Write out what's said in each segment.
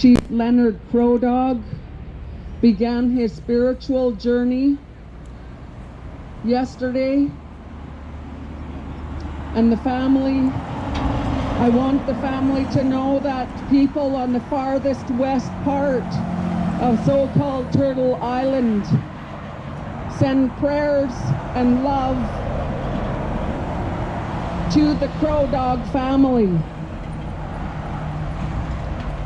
Chief Leonard Crow Dog began his spiritual journey yesterday. And the family, I want the family to know that people on the farthest west part of so-called Turtle Island send prayers and love to the Crow Dog family.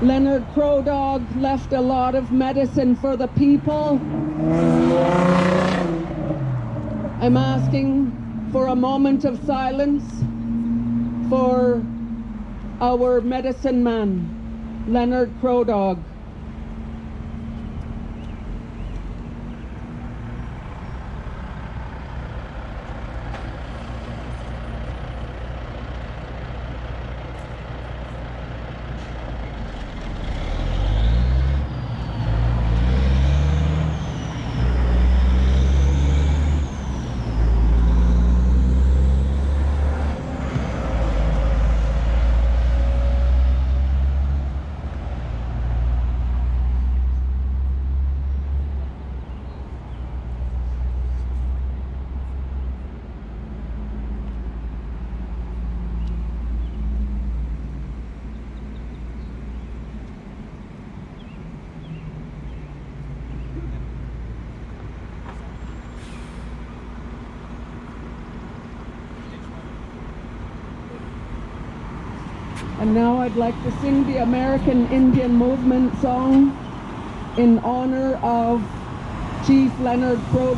Leonard Crow Dog left a lot of medicine for the people. I'm asking for a moment of silence for our medicine man, Leonard Crow Dog. And now I'd like to sing the American Indian Movement song in honor of Chief Leonard Crow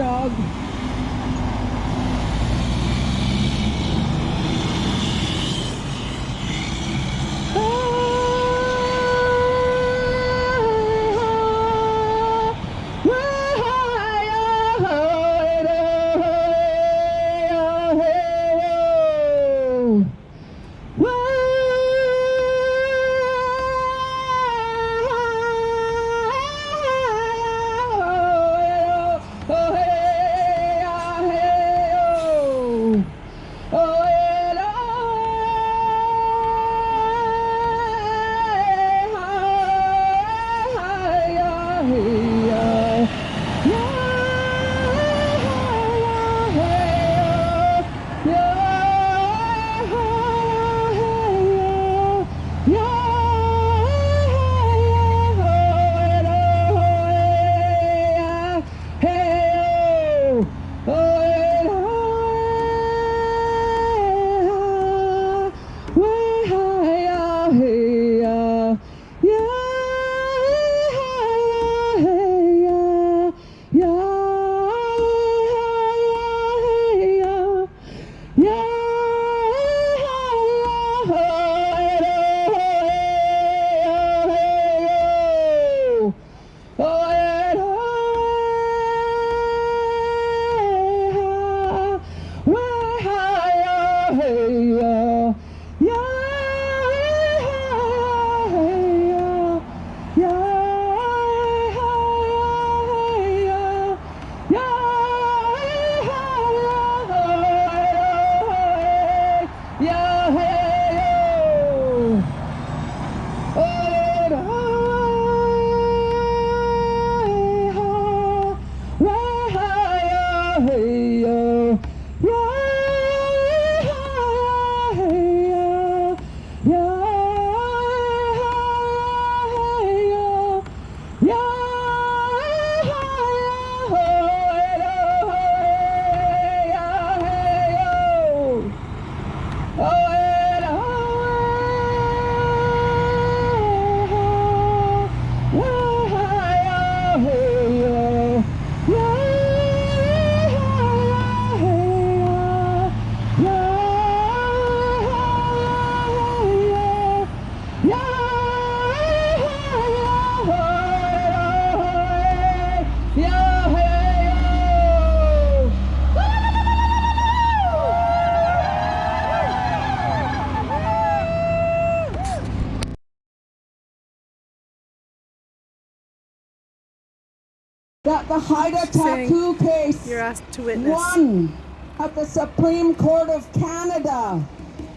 Dog. the Haida Taku case You're asked to witness. won at the Supreme Court of Canada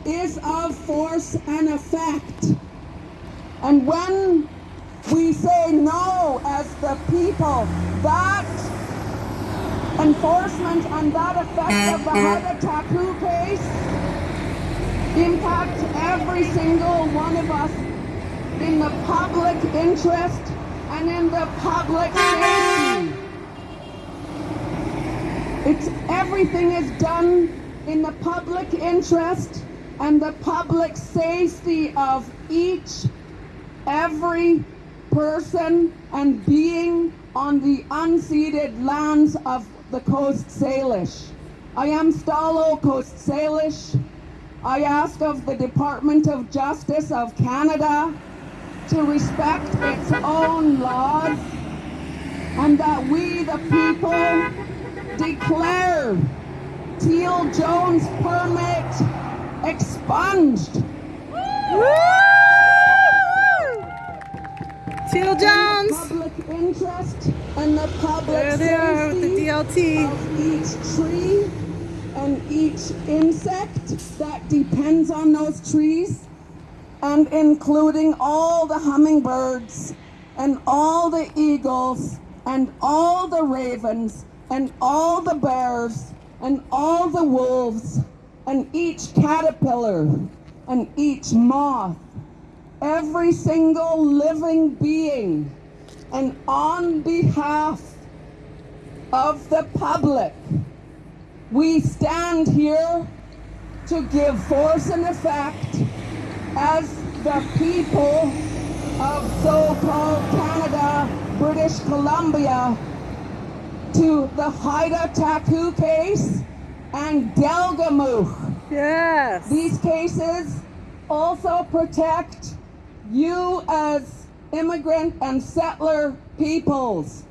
is of force and effect. And when We say no as the people. That enforcement and that effect of the Haida Taku case impact every single one of us in the public interest and in the public safety. It's everything is done in the public interest and the public safety of each, every person and being on the unceded lands of the Coast Salish. I am Stalo Coast Salish. I ask of the Department of Justice of Canada to respect its own laws and that we, the people, declare Teal Jones permit expunged. Teal Jones. Public interest and the public There they are with the DLT. of each tree and each insect that depends on those trees and including all the hummingbirds and all the eagles and all the ravens and all the bears and all the wolves and each caterpillar and each moth every single living being and on behalf of the public we stand here to give force and effect as the people of so-called Canada, British Columbia, to the Haida Taku case and Delgamuukw. Yes. These cases also protect you as immigrant and settler peoples.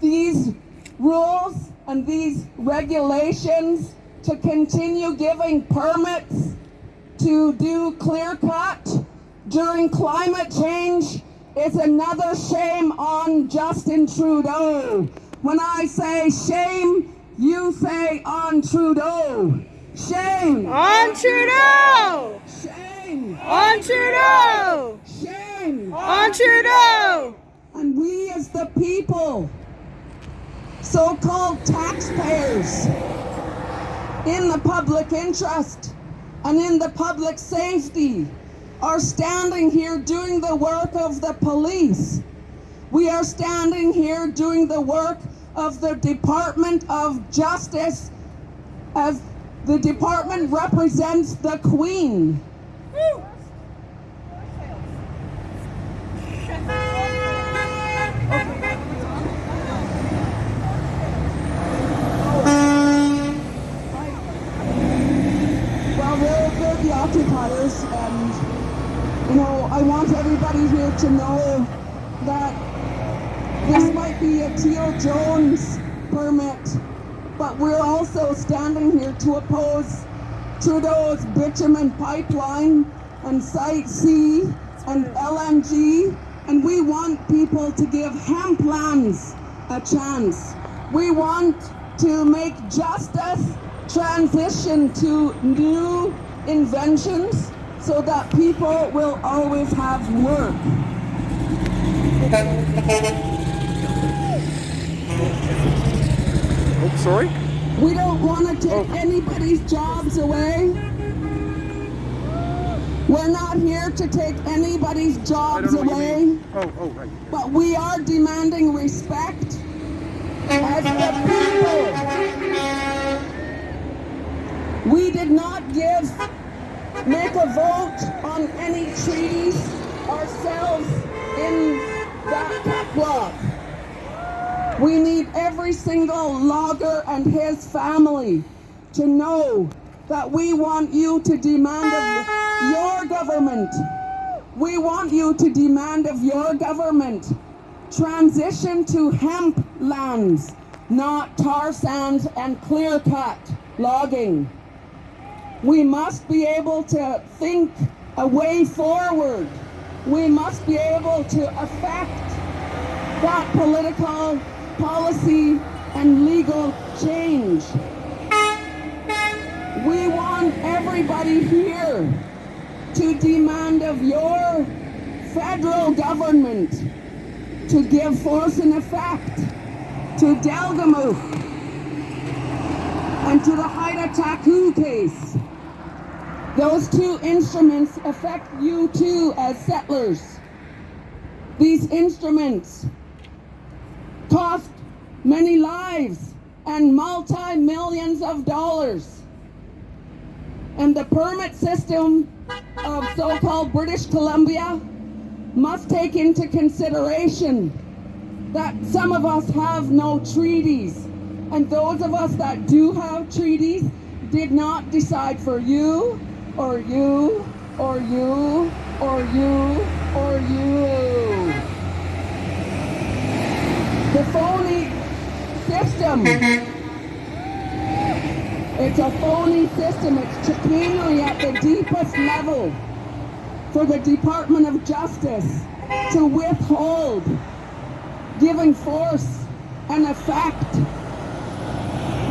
These rules and these regulations to continue giving permits to do clear cut during climate change is another shame on Justin Trudeau. When I say shame, you say on Trudeau. Shame! On Trudeau. Shame! On Trudeau. Shame! On Trudeau. And we as the people, so-called taxpayers, in the public interest and in the public safety, are standing here doing the work of the police. We are standing here doing the work of the Department of Justice as the department represents the Queen. The occupiers, and you know, I want everybody here to know that this might be a Teal Jones permit, but we're also standing here to oppose Trudeau's bitumen pipeline and Site C and LNG, and we want people to give hemp lands a chance. We want to make justice transition to new inventions so that people will always have work. Oh, sorry? We don't want to take Oh. anybody's jobs away. We're not here to take anybody's jobs don't know what you away. Oh, oh, right. but we are demanding respect as the people. We did not give, make a vote on any treaties ourselves in that block. We need every single logger and his family to know that we want you to demand of your government. We want you to demand of your government transition to hemp lands, not tar sands and clear cut logging. We must be able to think a way forward. We must be able to affect that political policy and legal change. We want everybody here to demand of your federal government to give force and effect to Delgamuukw and to the Haida Taku case. Those two instruments affect you too as settlers. These instruments cost many lives and multi millions of dollars. And the permit system of so called British Columbia must take into consideration that some of us have no treaties. And those of us that do have treaties did not decide for you, or you, or you, or you, or you. The phony system. It's a phony system. It's chicanery at the deepest level for the Department of Justice to withhold giving force and effect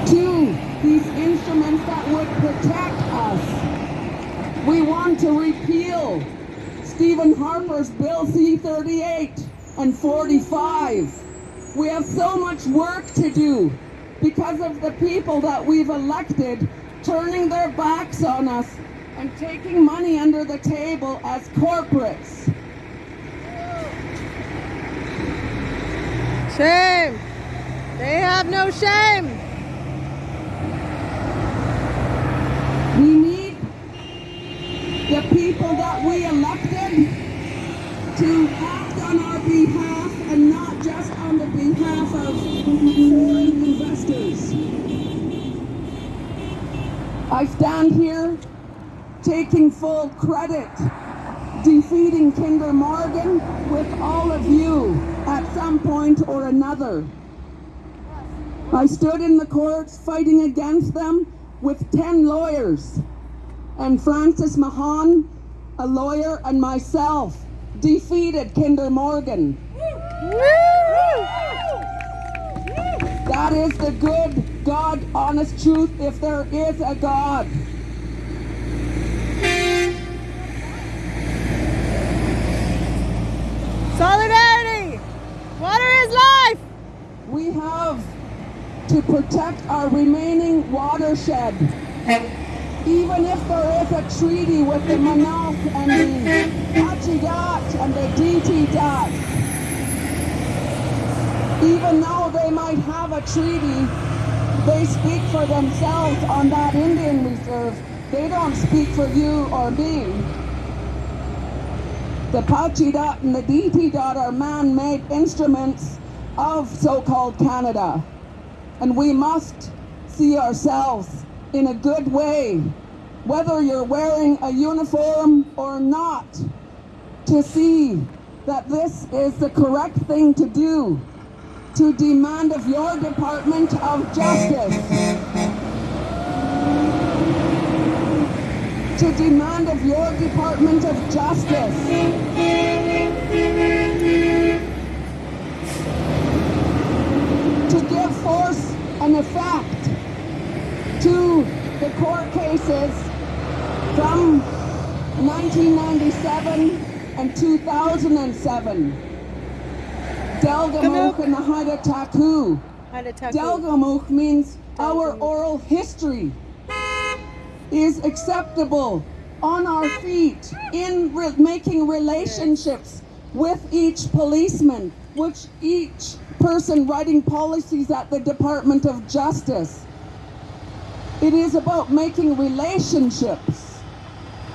to these instruments that would protect us. We want to repeal Stephen Harper's Bill C-38 and 45. We have so much work to do because of the people that we've elected turning their backs on us and taking money under the table as corporates. Shame. They have no shame. We need the people that we elected to act on our behalf and not just of foreign investors. I stand here taking full credit, defeating Kinder Morgan with all of you at some point or another. I stood in the courts fighting against them with 10 lawyers. And Francis Mahan, a lawyer, and myself defeated Kinder Morgan. That is the good, God, honest truth if there is a God. Solidarity. Water is life. We have to protect our remaining watershed. Even if there is a treaty with the Manauk and the Pacheedaht and the DT even though they might have a treaty, they speak for themselves on that Indian reserve. They don't speak for you or me. The Pacheedaht and the Ditidaht are man-made instruments of so-called Canada. And we must see ourselves in a good way, whether you're wearing a uniform or not, to see that this is the correct thing to do, to demand of your Department of Justice, to demand of your Department of Justice to give force and effect to the court cases from 1997 and 2007. Delgamuukw and the Haida Taku. Haida Taku. Means our oral history is acceptable on our feet in re- making relationships with each policeman, which each person writing policies at the Department of Justice. It is about making relationships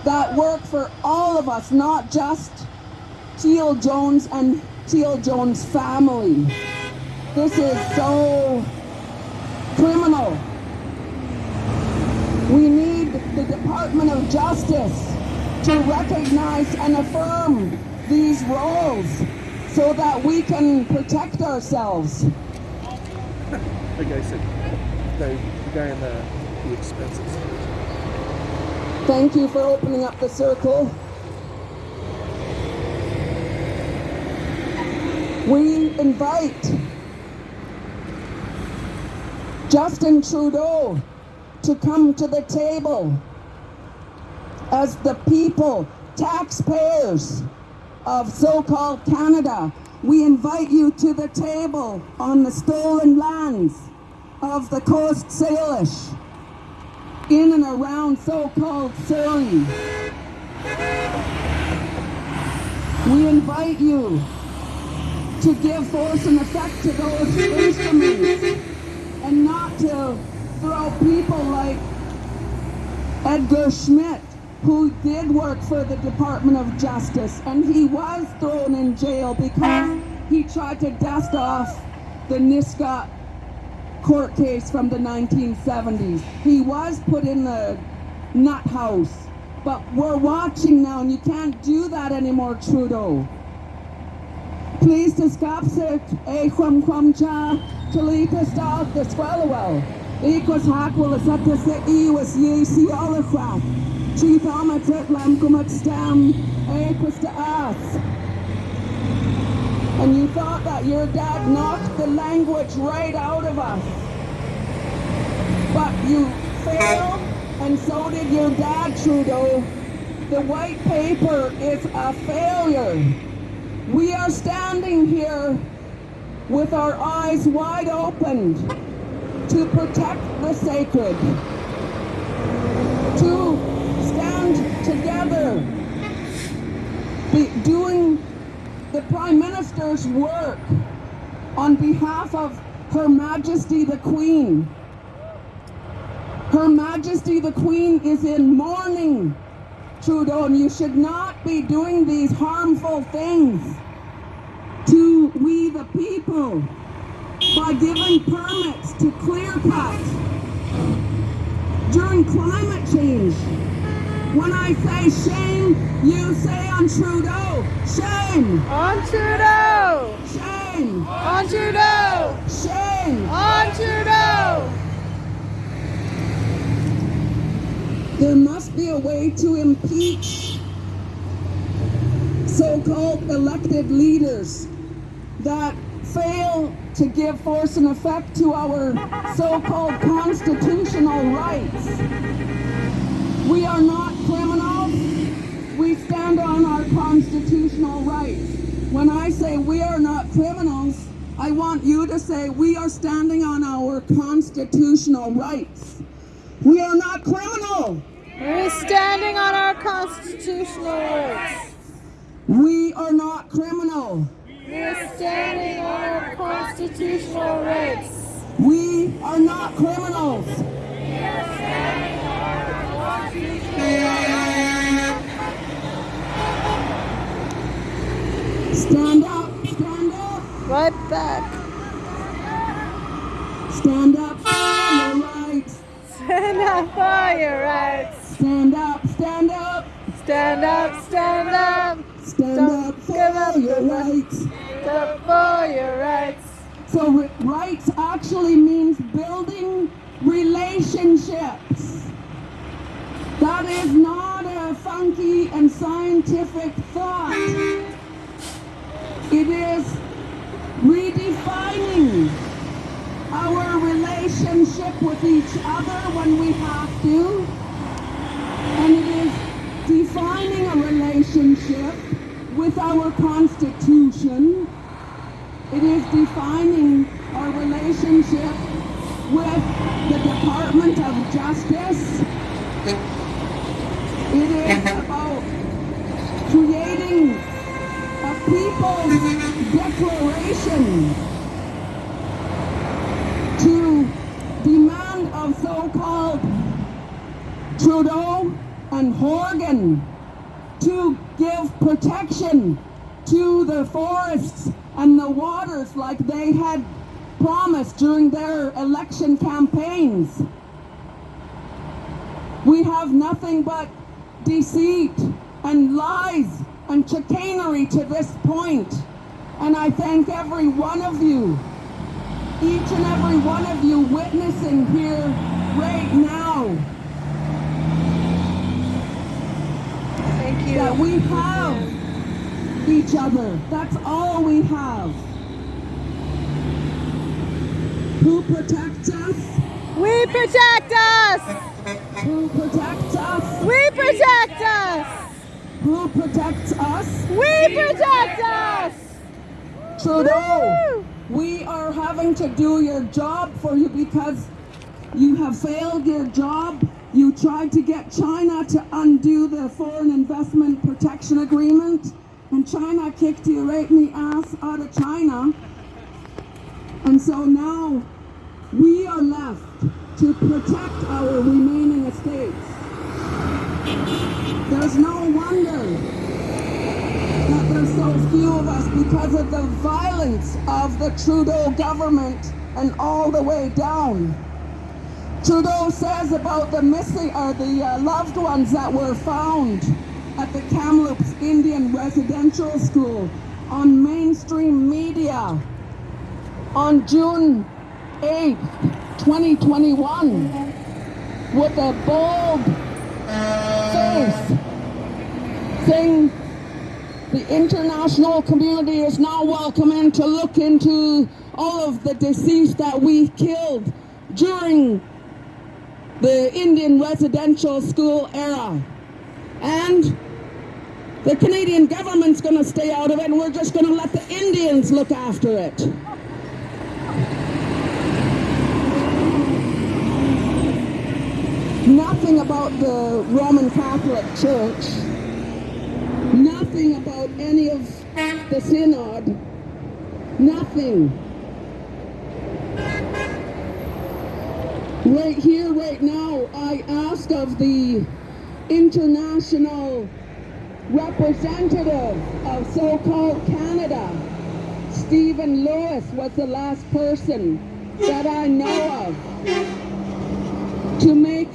that work for all of us, not just Teal Jones and Teal Jones family. This is so criminal. We need the Department of Justice to recognize and affirm these roles so that we can protect ourselves. The guy said, the, guy in the expenses. Thank you for opening up the circle. We invite Justin Trudeau to come to the table as the people, taxpayers of so-called Canada, we invite you to the table on the stolen lands of the Coast Salish in and around so-called Surrey. We invite you to give force and effect to those instruments and not to throw people like Edgar Schmidt, who did work for the Department of Justice, and he was thrown in jail because he tried to dust off the Niscot court case from the 1970s. He was put in the nut house, but we're watching now, and you can't do that anymore, Trudeau. Stop it, e chum chum cha, talita stal the swallowell. Equals hack will a to se e was ye the crap. Chief almat at lam kumat stam, equals to us. And you thought that your dad knocked the language right out of us. But you failed, and so did your dad, Trudeau. The white paper is a failure. We are standing here with our eyes wide open to protect the sacred, to stand together, be doing the Prime Minister's work on behalf of Her Majesty the Queen. Her Majesty the Queen is in mourning, Trudeau, and you should not be doing these harmful things to we the people by giving permits to clear cut during climate change. When I say shame, you say on Trudeau, shame, On Trudeau! shame, On Trudeau! shame. On Trudeau! There must be a way to impeach so-called elected leaders that fail to give force and effect to our so-called constitutional rights. We are not criminals. We stand on our constitutional rights. When I say we are not criminals, I want you to say we are standing on our constitutional rights. We are not criminal. We're standing on our constitutional rights. We are not criminal. We're standing on our constitutional rights. We are not criminals. Stand up, stand up, Right back. stand up for your rights. Stand up for your rights. Stand up, stand up, Stand up, stand up. stand Don't up give up for your rights. Stand up for your rights. So rights actually means building relationships. That is not a funky and scientific thought. It is redefining our relationship with each other when we have to. And it is defining a relationship with our Constitution. It is defining our relationship with the Department of Justice. It is about creating a people's declaration to demand of so-called Trudeau and Horgan to give protection to the forests and the waters like they had promised during their election campaigns. We have nothing but deceit and lies and chicanery to this point. And I thank every one of you, each and every one of you witnessing here right now Thank you. that we have each other. That's all we have. Who protects us? We protect us. Who protects us? We protect us. Who protects us? We protect us. Trudeau, we are having to do your job for you because you have failed your job. You tried to get China to undo the Foreign Investment Protection Agreement, and China kicked the ass out of China. And so now we are left to protect our remaining estates. There's no wonder that there's so few of us because of the violence of the Trudeau government and all the way down. Trudeau says about the missing or the uh, loved ones that were found at the Kamloops Residential School on mainstream media on June 8th, 2021 with a bold face saying the international community is now welcoming to look into all of the deceased that we killed during the Indian residential school era. And the Canadian government's going to stay out of it and we're just going to let the Indians look after it. Nothing about the Roman Catholic Church, nothing about any of the synod, nothing. Right here, right now, I ask of the international representative of so-called Canada, Stephen Lewis was the last person that I know of to make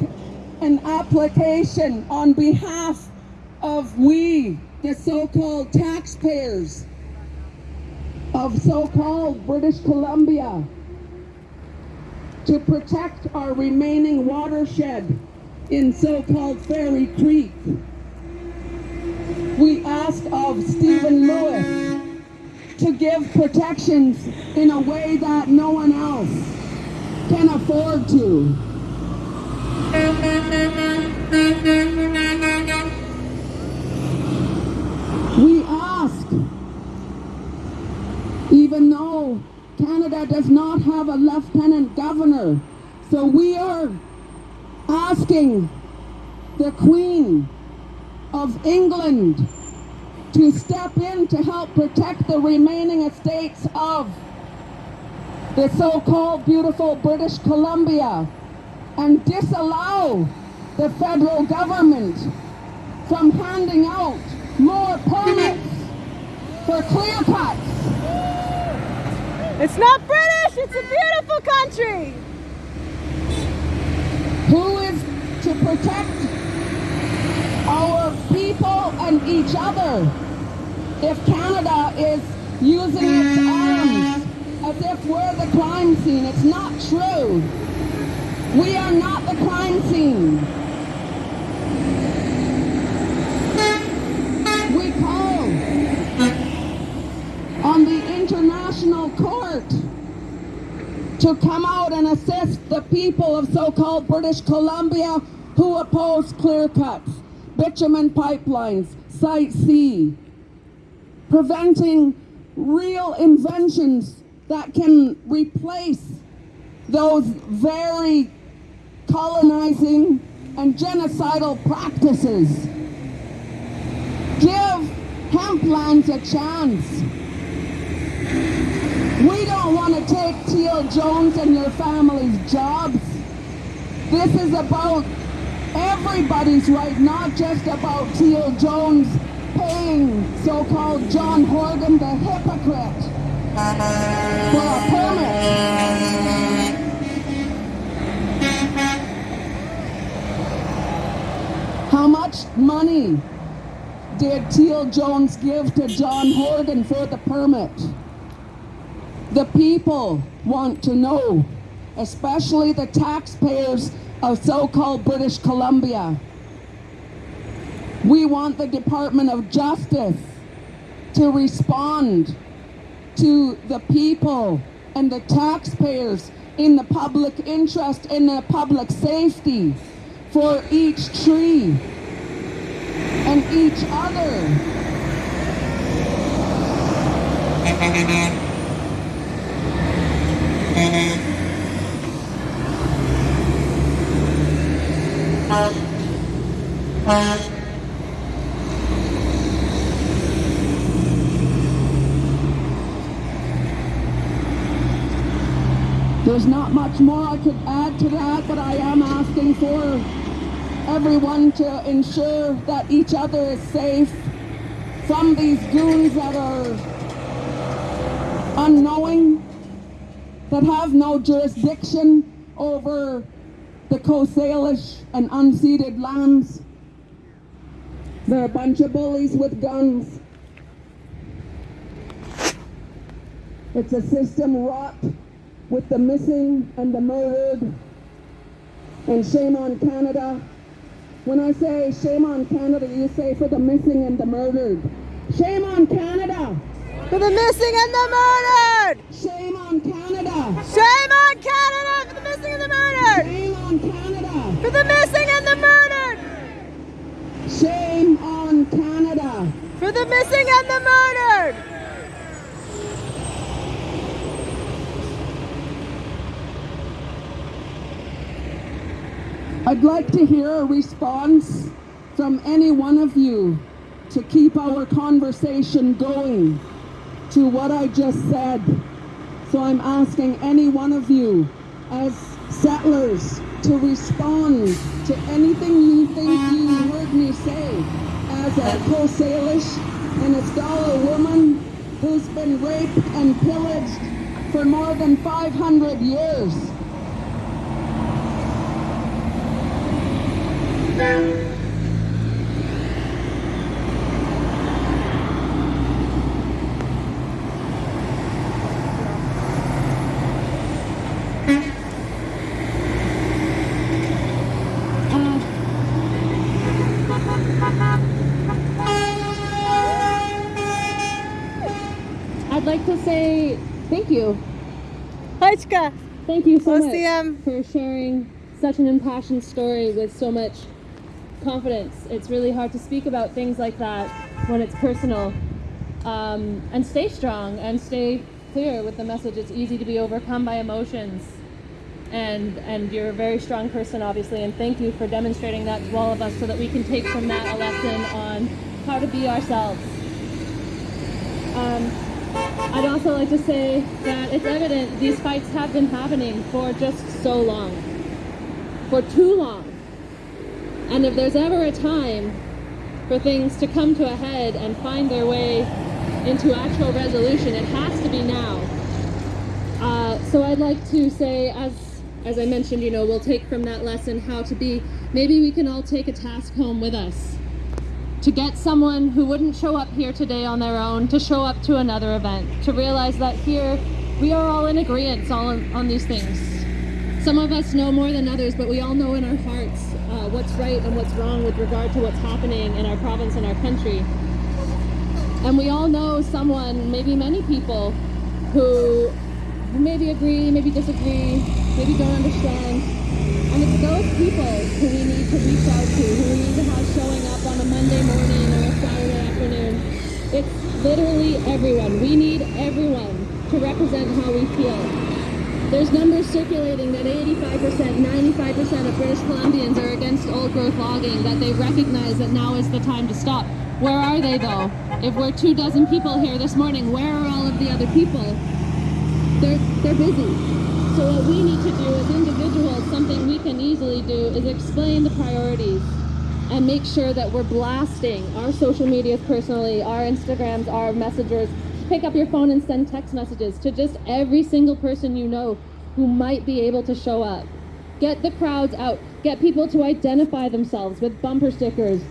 an application on behalf of we, the so-called taxpayers of so-called British Columbia, to protect our remaining watershed in so-called Fairy Creek. We ask of Stephen Lewis to give protections in a way that no one else can afford to. We ask, even though Canada does not have a lieutenant governor, so we are asking the Queen of England to step in to help protect the remaining estates of the so-called beautiful British Columbia and disallow the federal government from handing out more permits for clear cuts. It's not British, it's a beautiful country. Who is to protect people and each other if Canada is using its arms as if we're the crime scene? It's not true. We are not the crime scene. We call on the international court to come out and assist the people of so-called British Columbia who oppose clear cuts, bitumen pipelines, Site C, preventing real inventions that can replace those very colonizing and genocidal practices. Give hemplands a chance. We don't want to take Teal Jones and your family's jobs. This is about everybody's right, not just about Teal Jones paying so-called John Horgan the hypocrite for a permit. How much money did Teal Jones give to John Horgan for the permit? The people want to know, especially the taxpayers of so-called British Columbia. We want the Department of Justice to respond to the people and the taxpayers in the public interest, in the public safety for each tree and each other. There's not much more I could add to that, but I am asking for everyone to ensure that each other is safe from these goons that are unknowing, that have no jurisdiction over the Coast Salish and unceded lands. They're a bunch of bullies with guns. It's a system wrought with the missing and the murdered. And shame on Canada. When I say shame on Canada, you say for the missing and the murdered. Shame on Canada! For the missing and the murdered! Shame on Canada! Shame on Canada for the missing and the murdered! Shame on Canada! For the missing and the murdered! Shame on Canada! For the missing and the murdered! I'd like to hear a response from any one of you to keep our conversation going to what I just said. So I'm asking any one of you as settlers to respond to anything you think you heard me say as a Coast Salish and a scholar woman who's been raped and pillaged for more than 500 years. I'd like to say thank you. Hajka, Thank you so much for sharing such an impassioned story with so much confidence. It's really hard to speak about things like that when it's personal. Um, and stay strong and stay clear with the message. It's easy to be overcome by emotions. And, and you're a very strong person, obviously, and thank you for demonstrating that to all of us so that we can take from that a lesson on how to be ourselves. Um, I'd also like to say that it's evident these fights have been happening for just so long. For too long. And if there's ever a time for things to come to a head and find their way into actual resolution, it has to be now. Uh, so I'd like to say, as as I mentioned, you know, we'll take from that lesson how to be. Maybe we can all take a task home with us to get someone who wouldn't show up here today on their own to show up to another event, to realize that here we are all in agreement on, on these things. Some of us know more than others, but we all know in our hearts uh, what's right and what's wrong with regard to what's happening in our province and our country. And we all know someone, maybe many people, who maybe agree, maybe disagree, maybe don't understand. And it's those people who we need to reach out to, who we need to have showing up Monday morning or a Saturday afternoon. It's literally everyone. We need everyone to represent how we feel. There's numbers circulating that 85%, 95% of British Columbians are against old growth logging, that they recognize that now is the time to stop. Where are they though? If we're two dozen people here this morning, where are all of the other people? They're, they're busy. So what we need to do as individuals, something we can easily do, is explain the priorities and make sure that we're blasting our social medias personally, our Instagrams, our messengers. Pick up your phone and send text messages to just every single person you know who might be able to show up. Get the crowds out. Get people to identify themselves with bumper stickers,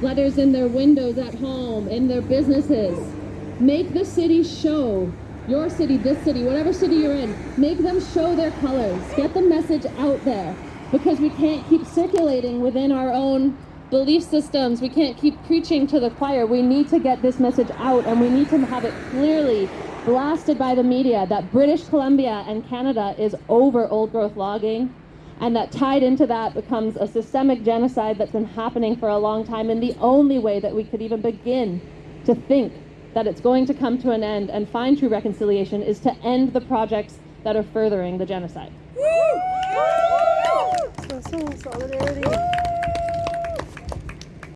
letters in their windows at home, in their businesses. Make the city show your city, this city, whatever city you're in, make them show their colors. Get the message out there because we can't keep circulating within our own belief systems. We can't keep preaching to the choir. We need to get this message out and we need to have it clearly blasted by the media that British Columbia and Canada is over old growth logging and that tied into that becomes a systemic genocide that's been happening for a long time and the only way that we could even begin to think that it's going to come to an end and find true reconciliation is to end the projects that are furthering the genocide. 送走的เส